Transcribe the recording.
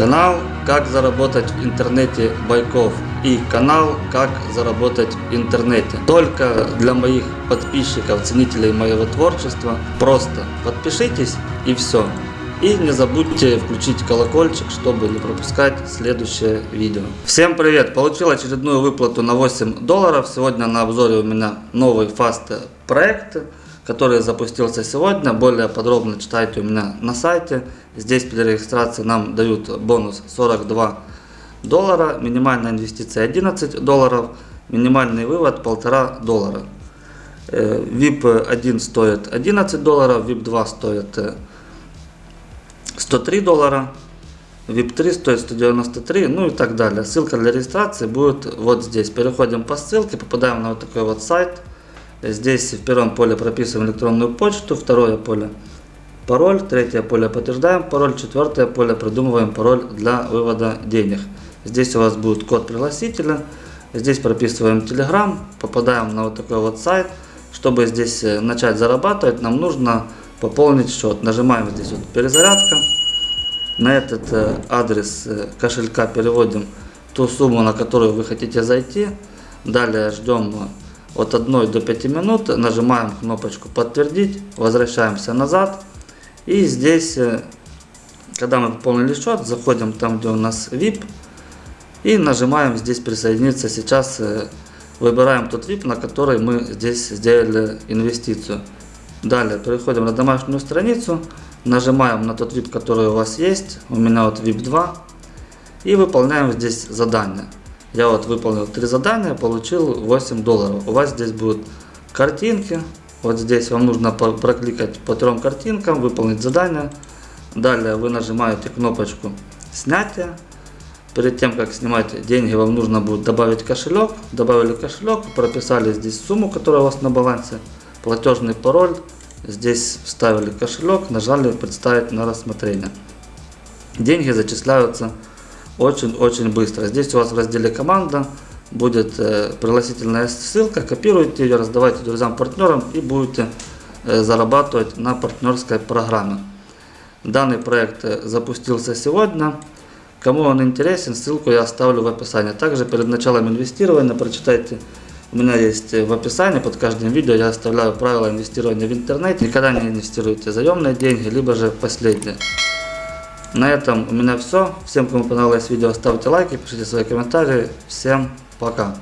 Канал «Как заработать в интернете Байков» и канал «Как заработать в интернете». Только для моих подписчиков, ценителей моего творчества. Просто подпишитесь и все. И не забудьте включить колокольчик, чтобы не пропускать следующее видео. Всем привет! Получил очередную выплату на 8 долларов. Сегодня на обзоре у меня новый фаст проект который запустился сегодня. Более подробно читайте у меня на сайте. Здесь при регистрации нам дают бонус 42 доллара, минимальная инвестиция 11 долларов, минимальный вывод 1,5 доллара. VIP 1 стоит 11 долларов, VIP 2 стоит 103 доллара, VIP 3 стоит 193, ну и так далее. Ссылка для регистрации будет вот здесь. Переходим по ссылке, попадаем на вот такой вот сайт. Здесь в первом поле прописываем электронную почту, второе поле пароль, третье поле подтверждаем пароль, четвертое поле придумываем пароль для вывода денег. Здесь у вас будет код пригласителя, здесь прописываем Telegram, попадаем на вот такой вот сайт. Чтобы здесь э, начать зарабатывать, нам нужно пополнить счет. Нажимаем здесь вот перезарядка. На этот э, адрес э, кошелька переводим ту сумму, на которую вы хотите зайти. Далее ждем от 1 до 5 минут, нажимаем кнопочку подтвердить, возвращаемся назад. И здесь, когда мы пополнили счет, заходим там, где у нас VIP. И нажимаем здесь присоединиться. Сейчас э, выбираем тот VIP, на который мы здесь сделали инвестицию. Далее переходим на домашнюю страницу. Нажимаем на тот VIP, который у вас есть. У меня вот VIP 2. И выполняем здесь задание. Я вот выполнил три задания, получил 8 долларов. У вас здесь будут картинки. Вот здесь вам нужно прокликать по трем картинкам, выполнить задание. Далее вы нажимаете кнопочку снятия. Перед тем, как снимать деньги, вам нужно будет добавить кошелек. Добавили кошелек, прописали здесь сумму, которая у вас на балансе, платежный пароль. Здесь вставили кошелек, нажали представить на рассмотрение. Деньги зачисляются очень-очень быстро. Здесь у вас в разделе команда будет э, пригласительная ссылка, копируйте ее, раздавайте друзьям, партнерам и будете э, зарабатывать на партнерской программе. Данный проект э, запустился сегодня. Кому он интересен, ссылку я оставлю в описании. Также перед началом инвестирования прочитайте, у меня есть в описании под каждым видео я оставляю правила инвестирования в интернете. Никогда не инвестируйте заемные деньги, либо же последние. На этом у меня все. Всем, кому понравилось видео, ставьте лайки, пишите свои комментарии. Всем пока.